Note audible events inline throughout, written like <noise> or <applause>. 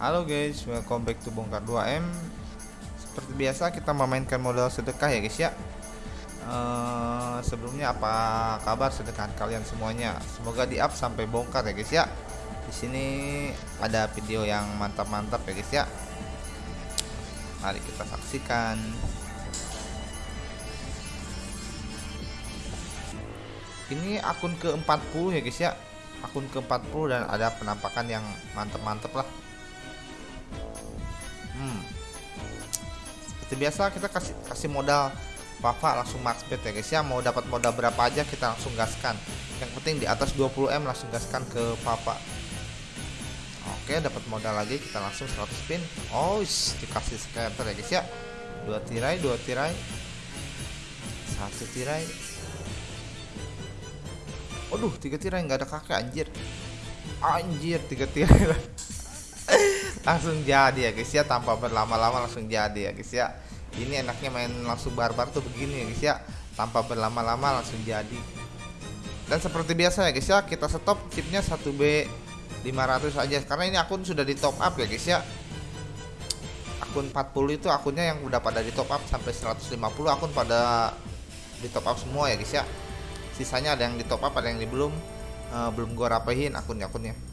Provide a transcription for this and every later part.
Halo guys, welcome back to Bongkar 2M Seperti biasa kita memainkan modal sedekah ya guys ya. Uh, Sebelumnya apa kabar sedekah kalian semuanya? Semoga di up sampai bongkar ya guys ya. Di sini ada video yang mantap-mantap ya guys ya. Mari kita saksikan. Ini akun ke-40 ya guys ya. Akun ke-40 dan ada penampakan yang mantap-mantap lah seperti biasa kita kasih kasih modal Papa langsung max bet ya guys ya. Mau dapat modal berapa aja kita langsung gaskan. Yang penting di atas 20M langsung gaskan ke Papa. Oke dapat modal lagi kita langsung 100 spin oh dikasih scatter ya guys ya. Dua tirai dua tirai. Satu tirai. Waduh, tiga tirai nggak ada kakek anjir. Anjir, tiga tirai <laughs> langsung jadi ya guys ya tanpa berlama-lama langsung jadi ya guys ya. Ini enaknya main langsung barbar tuh begini ya guys ya. Tanpa berlama-lama langsung jadi. Dan seperti biasa ya guys ya kita stop chipnya 1B 500 aja. Karena ini akun sudah di top up ya guys ya. Akun 40 itu akunnya yang udah pada di top up sampai 150 akun pada di top up semua ya guys ya. Sisanya ada yang di top up ada yang di belum. Uh, belum gua rapihin akun-akunnya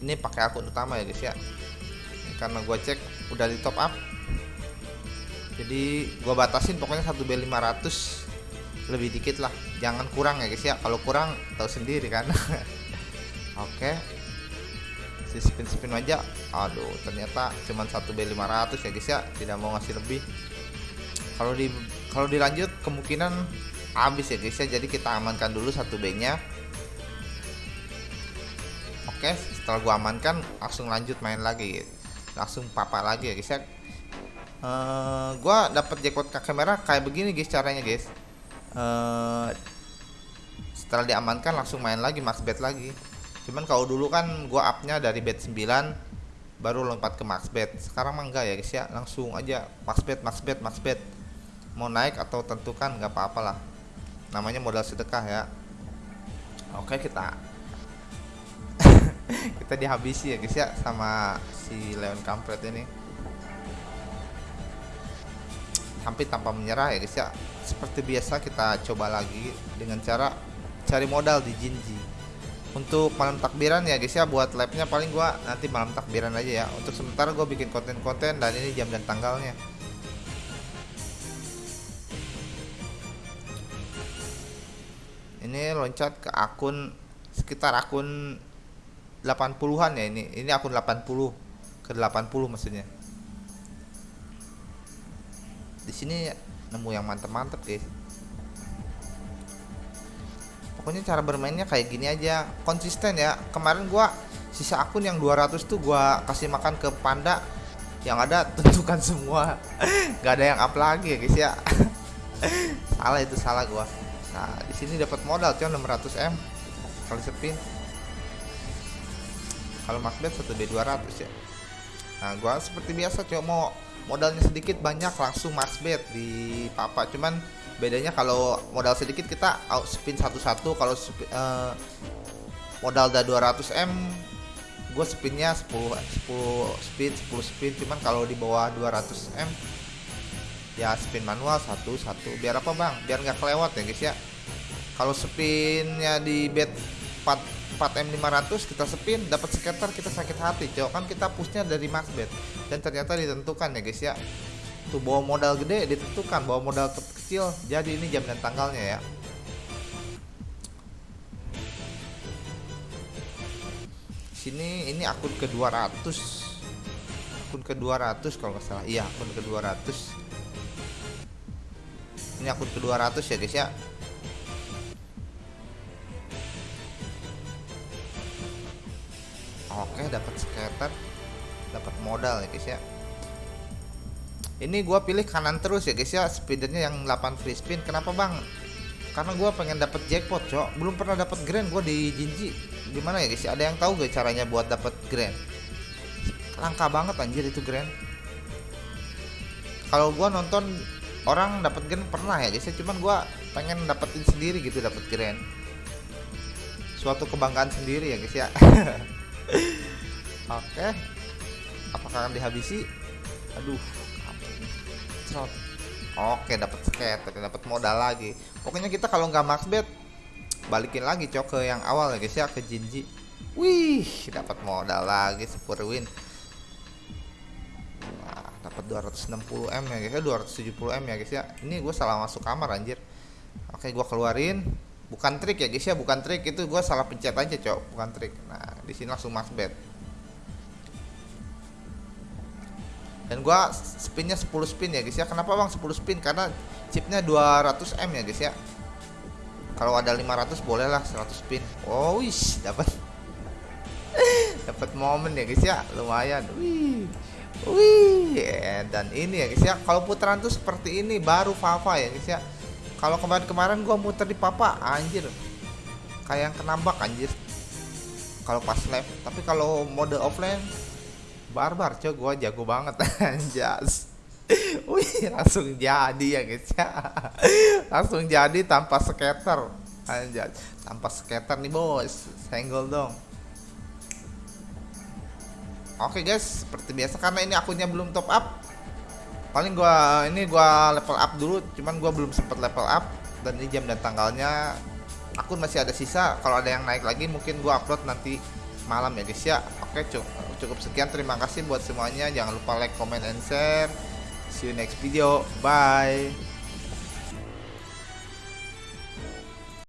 ini pakai akun utama ya guys ya. Karena gue cek udah di top up. Jadi gue batasin pokoknya 1B 500 lebih dikit lah. Jangan kurang ya guys ya. Kalau kurang tahu sendiri kan? <laughs> Oke. Si spin spin aja. Aduh ternyata cuma 1B 500 ya guys ya. Tidak mau ngasih lebih. Kalau di kalau dilanjut kemungkinan habis ya guys ya. Jadi kita amankan dulu 1B nya Oke setelah gua amankan langsung lanjut main lagi. Gitu. langsung papa lagi ya guys ya. Uh, gua dapat jackpot kakek merah kayak begini guys caranya guys. Uh, setelah diamankan langsung main lagi max bet lagi. Cuman kalau dulu kan gua upnya dari bet 9 baru lompat ke max bet. Sekarang mah enggak ya guys ya. Langsung aja max bet max bet max bet. Mau naik atau tentukan nggak apa-apa lah namanya modal sedekah ya. Oke kita kita dihabisi ya guys ya sama si Leon kampret ini. Hampir tanpa menyerah ya guys ya. Seperti biasa kita coba lagi dengan cara cari modal di Jinji. Untuk malam takbiran ya guys ya buat labnya paling gua nanti malam takbiran aja ya. Untuk sementara gua bikin konten-konten dan ini jam dan tanggalnya. Ini loncat ke akun sekitar akun 80-an ya ini. Ini akun 80 ke 80 maksudnya. Di sini nemu yang mantep-mantep, guys. Pokoknya cara bermainnya kayak gini aja, konsisten ya. Kemarin gua sisa akun yang 200 tuh gua kasih makan ke panda yang ada <laughs> tentukan semua. Gak ada yang up lagi ya, guys ya. <laughs> salah itu salah gua. Nah, di sini dapat modal cuman 600 M kali spin kalau Macbeth 1B200 ya. Nah gua seperti biasa coba mau modalnya sedikit banyak langsung Macbeth di papa. Cuman bedanya kalau modal sedikit kita out spin satu-satu. Kalau uh, modal udah 200M gue spinnya 10 10 spin 10 spin cuman kalau di bawah 200M ya spin manual satu satu. Biar apa bang? Biar nggak kelewat ya guys ya. Kalau spinnya di bed 4 4M500 kita spin dapat scatter kita sakit hati cowok kan kita pushnya dari max bet dan ternyata ditentukan ya guys ya. Tuh bawa modal gede ditentukan. Bawa modal kecil jadi ini jam dan tanggalnya ya. Sini ini akun ke 200 akun ke 200 kalau nggak salah. Iya akun ke 200 ini akun ke 200 ya guys ya modal ya guys ya. Ini gua pilih kanan terus ya guys ya. Speedernya yang 8 free spin. Kenapa bang? Karena gua pengen dapat jackpot cok. Belum pernah dapat grand gua di Jinji. Gimana ya guys? Ada yang tahu gak caranya buat dapat grand? Langka banget anjir itu grand. Kalau gua nonton orang dapat grand pernah ya guys ya. Cuman gua pengen dapetin sendiri gitu dapat grand. Suatu kebanggaan sendiri ya guys ya. <laughs> Oke, apakah akan dihabisi? Aduh. Cerot. oke dapat skater dapat modal lagi. Pokoknya kita kalau nggak max bet balikin lagi cok ke yang awal ya guys ya ke Jinji. Wih dapat modal lagi super win. Wah, dapat 260 m ya guys ya 270 m ya guys ya. Ini gue salah masuk kamar anjir. Oke gue keluarin. Bukan trik ya guys ya bukan trik. Itu gue salah pencet aja cok bukan trik. Nah di sini langsung max bet dan gua spinnya 10 spin ya guys ya. Kenapa bang 10 spin? Karena chipnya 200 M ya guys ya. Kalau ada 500 boleh lah 100 spin. Oh wis dapat. <laughs> Dapat momen ya guys ya. Lumayan. Wih. Wih. Yeah. dan ini ya guys ya. Kalau putaran tuh seperti ini baru Fafa ya guys ya. Kalau kemarin-kemarin gua muter di Papa anjir. Kayak yang kenambak anjir. Kalau pas live. Tapi kalau mode offline barbar cok gua jago banget <laughs> anjas. Wih langsung jadi ya guys ya. Langsung jadi tanpa skater anjas. Tanpa skater nih bos. Senggol dong. Oke guys seperti biasa karena ini akunnya belum top up. Paling gua ini gua level up dulu cuman gua belum sempat level up. Dan ini jam dan tanggalnya akun masih ada sisa. Kalau ada yang naik lagi mungkin gua upload nanti malam ya guys ya. Oke cukup cukup sekian. Terima kasih buat semuanya. Jangan lupa like comment and share. See you next video. Bye